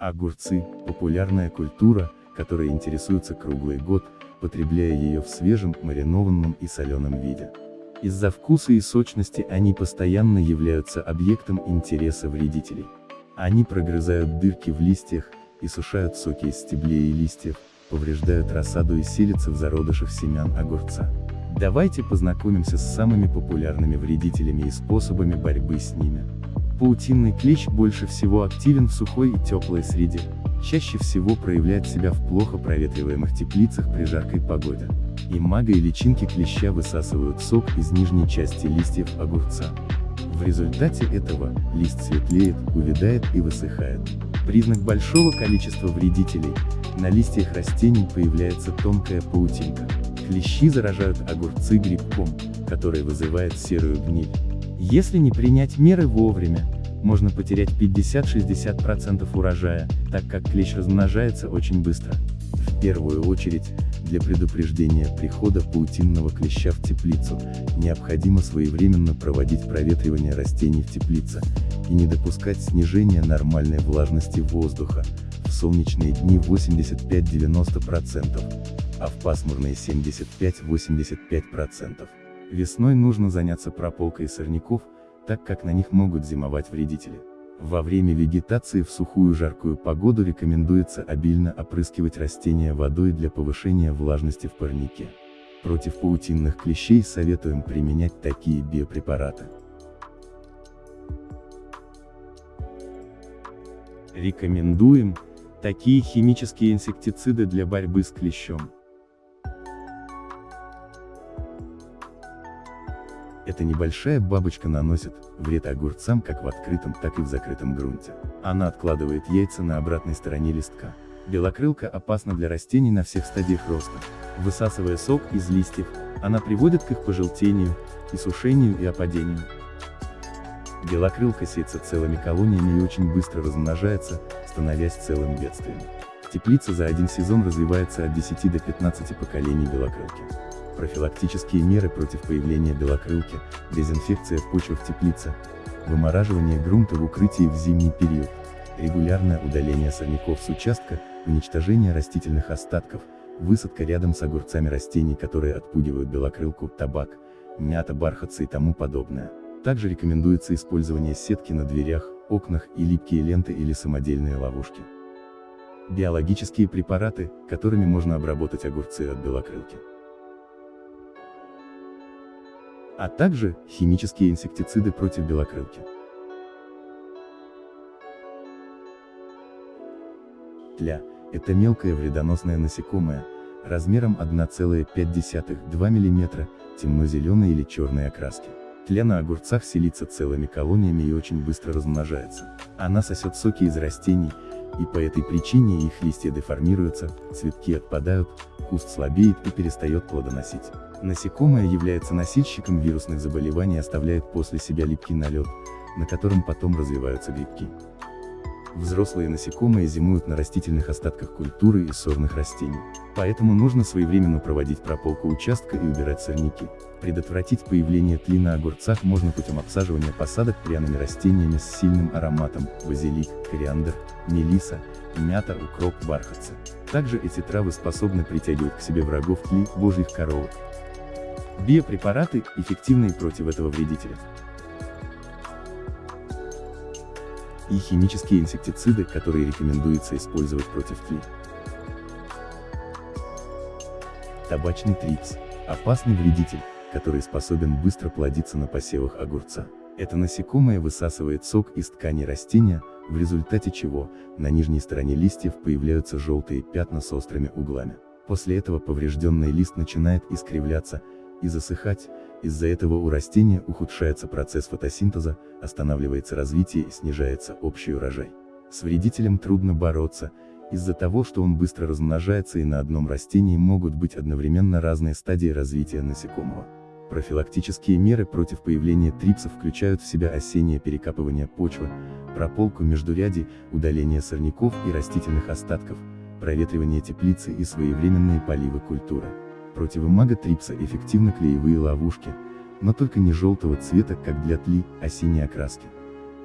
Огурцы – популярная культура, которая интересуется круглый год, потребляя ее в свежем, маринованном и соленом виде. Из-за вкуса и сочности они постоянно являются объектом интереса вредителей. Они прогрызают дырки в листьях, и сушают соки из стеблей и листьев, повреждают рассаду и селятся в зародышах семян огурца. Давайте познакомимся с самыми популярными вредителями и способами борьбы с ними. Паутинный клещ больше всего активен в сухой и теплой среде, чаще всего проявляет себя в плохо проветриваемых теплицах при жаркой погоде. Имага и личинки клеща высасывают сок из нижней части листьев огурца. В результате этого, лист светлеет, увядает и высыхает. Признак большого количества вредителей, на листьях растений появляется тонкая паутинка. Клещи заражают огурцы грибком, который вызывает серую гниль. Если не принять меры вовремя, можно потерять 50-60% урожая, так как клещ размножается очень быстро. В первую очередь, для предупреждения прихода паутинного клеща в теплицу, необходимо своевременно проводить проветривание растений в теплице, и не допускать снижения нормальной влажности воздуха, в солнечные дни 85-90%, а в пасмурные 75-85%. Весной нужно заняться прополкой сорняков, так как на них могут зимовать вредители. Во время вегетации в сухую жаркую погоду рекомендуется обильно опрыскивать растения водой для повышения влажности в парнике. Против паутинных клещей советуем применять такие биопрепараты. Рекомендуем такие химические инсектициды для борьбы с клещом. Эта небольшая бабочка наносит вред огурцам как в открытом, так и в закрытом грунте. Она откладывает яйца на обратной стороне листка. Белокрылка опасна для растений на всех стадиях роста. Высасывая сок из листьев, она приводит к их пожелтению, и сушению и опадению. Белокрылка сеется целыми колониями и очень быстро размножается, становясь целым бедствием. Теплица за один сезон развивается от 10 до 15 поколений белокрылки. Профилактические меры против появления белокрылки, дезинфекция почвы в теплице, вымораживание грунта в укрытии в зимний период, регулярное удаление сорняков с участка, уничтожение растительных остатков, высадка рядом с огурцами растений, которые отпугивают белокрылку, табак, мята, бархатцы и тому подобное. Также рекомендуется использование сетки на дверях, окнах и липкие ленты или самодельные ловушки. Биологические препараты, которыми можно обработать огурцы от белокрылки. А также химические инсектициды против белокрылки. Тля – это мелкое вредоносное насекомое, размером 1,5-2 мм, темно-зеленой или черной окраски. Тля на огурцах селится целыми колониями и очень быстро размножается. Она сосет соки из растений, и по этой причине их листья деформируются, цветки отпадают, куст слабеет и перестает плодоносить. Насекомое является носильщиком вирусных заболеваний и оставляет после себя липкий налет, на котором потом развиваются грибки. Взрослые насекомые зимуют на растительных остатках культуры и сорных растений. Поэтому нужно своевременно проводить прополку участка и убирать сорняки. Предотвратить появление тли на огурцах можно путем обсаживания посадок пряными растениями с сильным ароматом, базилик, кориандр, мелиса, мята, укроп, бархатцы. Также эти травы способны притягивать к себе врагов тли, божьих коровок. Биопрепараты, эффективные против этого вредителя. И химические инсектициды, которые рекомендуется использовать против тли. Табачный трипс – опасный вредитель, который способен быстро плодиться на посевах огурца. Это насекомое высасывает сок из ткани растения, в результате чего, на нижней стороне листьев появляются желтые пятна с острыми углами. После этого поврежденный лист начинает искривляться, и засыхать, из-за этого у растения ухудшается процесс фотосинтеза, останавливается развитие и снижается общий урожай. С вредителем трудно бороться, из-за того, что он быстро размножается и на одном растении могут быть одновременно разные стадии развития насекомого. Профилактические меры против появления трипсов включают в себя осеннее перекапывание почвы, прополку междурядий, удаление сорняков и растительных остатков, проветривание теплицы и своевременные поливы культуры. Против имага трипса эффективны клеевые ловушки, но только не желтого цвета, как для тли, а синей окраски.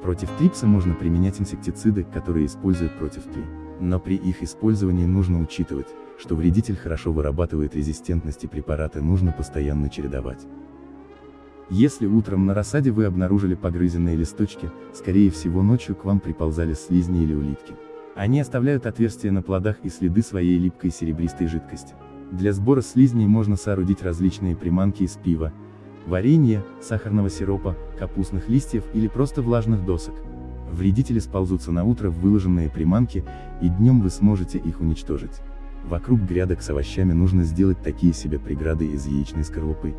Против трипса можно применять инсектициды, которые используют против тли. Но при их использовании нужно учитывать, что вредитель хорошо вырабатывает резистентность и препараты нужно постоянно чередовать. Если утром на рассаде вы обнаружили погрызенные листочки, скорее всего ночью к вам приползали слизни или улитки. Они оставляют отверстия на плодах и следы своей липкой серебристой жидкости. Для сбора слизней можно соорудить различные приманки из пива, варенья, сахарного сиропа, капустных листьев или просто влажных досок. Вредители сползутся на утро в выложенные приманки, и днем вы сможете их уничтожить. Вокруг грядок с овощами нужно сделать такие себе преграды из яичной скорлупы,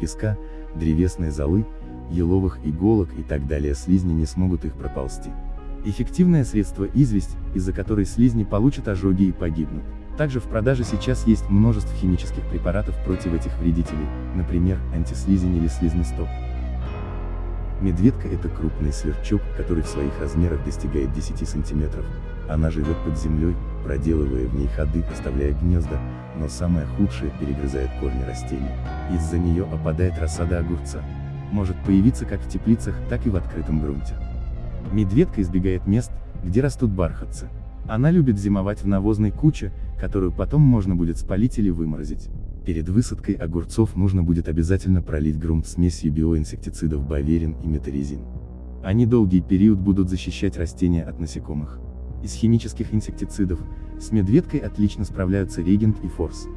песка, древесной золы, еловых иголок и так далее слизни не смогут их проползти. Эффективное средство известь, из-за которой слизни получат ожоги и погибнут. Также в продаже сейчас есть множество химических препаратов против этих вредителей, например, антислизень или слизнестоп. Медведка это крупный сверчок, который в своих размерах достигает 10 сантиметров. Она живет под землей, проделывая в ней ходы, оставляя гнезда, но самое худшее перегрызает корни растений. Из-за нее опадает рассада огурца. Может появиться как в теплицах, так и в открытом грунте. Медведка избегает мест, где растут бархатцы. Она любит зимовать в навозной куче, которую потом можно будет спалить или выморозить. Перед высадкой огурцов нужно будет обязательно пролить грунт смесью биоинсектицидов Баверин и Метаризин. Они долгий период будут защищать растения от насекомых. Из химических инсектицидов, с медведкой отлично справляются регент и форс.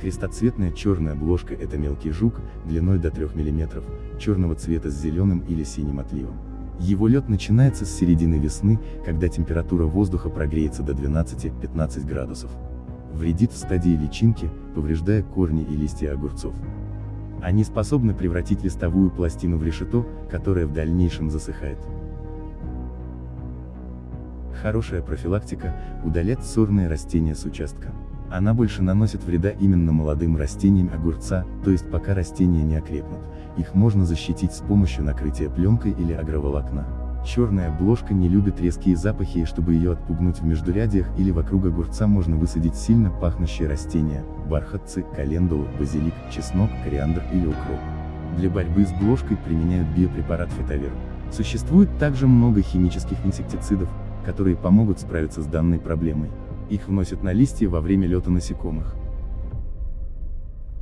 Крестоцветная черная бложка это мелкий жук, длиной до 3 мм, черного цвета с зеленым или синим отливом. Его лед начинается с середины весны, когда температура воздуха прогреется до 12-15 градусов. Вредит в стадии личинки, повреждая корни и листья огурцов. Они способны превратить листовую пластину в решето, которое в дальнейшем засыхает. Хорошая профилактика – удалять сорные растения с участка. Она больше наносит вреда именно молодым растениям огурца, то есть пока растения не окрепнут. Их можно защитить с помощью накрытия пленкой или агроволокна. Черная бложка не любит резкие запахи и чтобы ее отпугнуть в междурядьях или вокруг огурца можно высадить сильно пахнущие растения, бархатцы, календулу, базилик, чеснок, кориандр или укроп. Для борьбы с бложкой применяют биопрепарат фитовир. Существует также много химических инсектицидов, которые помогут справиться с данной проблемой. Их вносят на листья во время лета насекомых.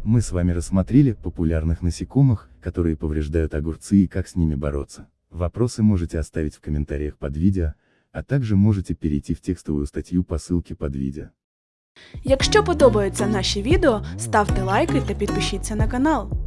Мы с вами рассмотрели популярных насекомых, которые повреждают огурцы и как с ними бороться. Вопросы можете оставить в комментариях под видео, а также можете перейти в текстовую статтю по ссылке под відео. Якщо подобаються наші відео, ставте лайки та підпишіться на канал.